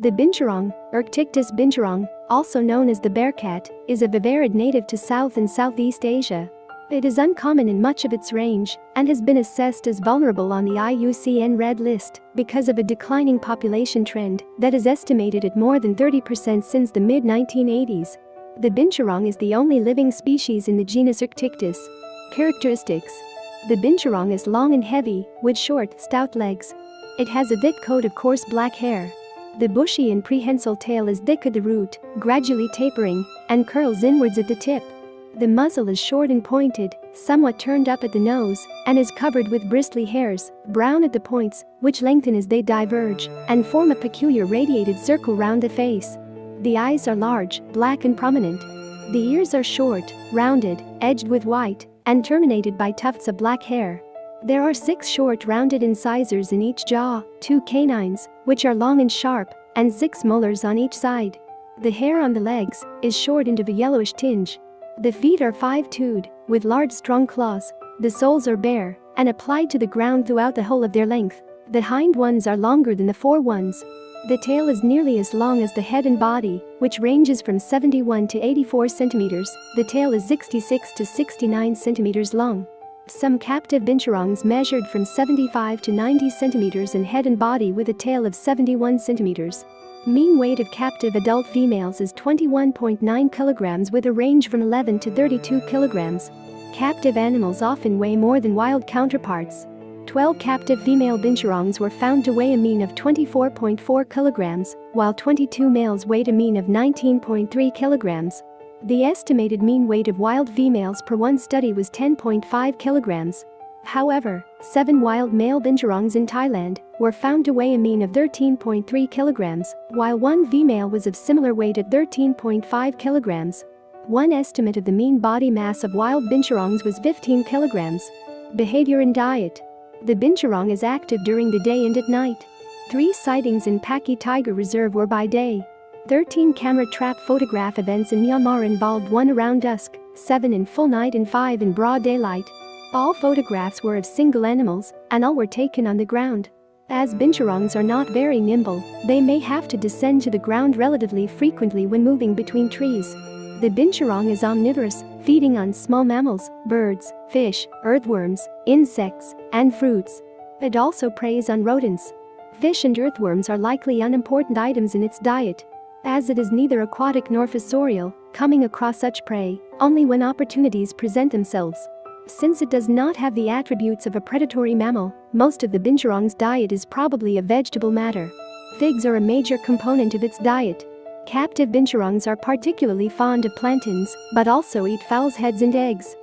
The binturong, Arctictis binturong, also known as the bearcat, is a viverrid native to South and Southeast Asia. It is uncommon in much of its range and has been assessed as vulnerable on the IUCN Red List because of a declining population trend that is estimated at more than 30% since the mid-1980s. The binturong is the only living species in the genus Arctictis. Characteristics The binturong is long and heavy, with short, stout legs. It has a thick coat of coarse black hair. The bushy and prehensile tail is thick at the root, gradually tapering, and curls inwards at the tip. The muzzle is short and pointed, somewhat turned up at the nose, and is covered with bristly hairs, brown at the points, which lengthen as they diverge, and form a peculiar radiated circle round the face. The eyes are large, black and prominent. The ears are short, rounded, edged with white, and terminated by tufts of black hair. There are six short rounded incisors in each jaw, two canines, which are long and sharp, and six molars on each side. The hair on the legs is short and of a yellowish tinge, the feet are five-toed, with large strong claws. The soles are bare and applied to the ground throughout the whole of their length. The hind ones are longer than the fore ones. The tail is nearly as long as the head and body, which ranges from 71 to 84 centimeters. The tail is 66 to 69 centimeters long. Some captive binturongs measured from 75 to 90 centimeters in head and body with a tail of 71 centimeters. Mean weight of captive adult females is 21.9 kilograms with a range from 11 to 32 kilograms. Captive animals often weigh more than wild counterparts. 12 captive female binturongs were found to weigh a mean of 24.4 kilograms, while 22 males weighed a mean of 19.3 kilograms. The estimated mean weight of wild females per one study was 10.5 kilograms. However, seven wild male binturongs in Thailand were found to weigh a mean of 13.3 kilograms, while one female was of similar weight at 13.5 kilograms. One estimate of the mean body mass of wild binturongs was 15 kilograms. Behavior and diet. The binturong is active during the day and at night. Three sightings in Pakke Tiger Reserve were by day. 13 camera trap photograph events in Myanmar involved one around dusk, 7 in full night and 5 in broad daylight. All photographs were of single animals, and all were taken on the ground. As binturongs are not very nimble, they may have to descend to the ground relatively frequently when moving between trees. The binturong is omnivorous, feeding on small mammals, birds, fish, earthworms, insects, and fruits. It also preys on rodents. Fish and earthworms are likely unimportant items in its diet. As it is neither aquatic nor fossorial, coming across such prey only when opportunities present themselves. Since it does not have the attributes of a predatory mammal, most of the binturong's diet is probably a vegetable matter. Figs are a major component of its diet. Captive binturongs are particularly fond of plantains, but also eat fowl's heads and eggs.